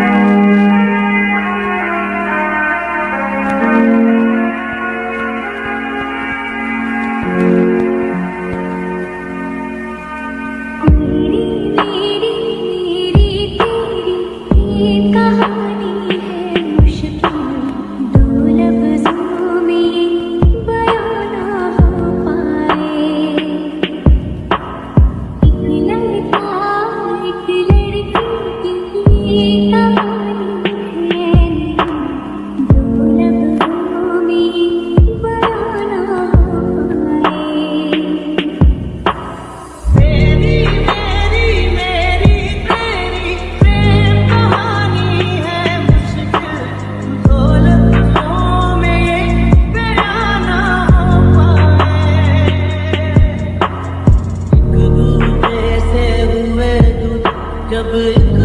मेरी of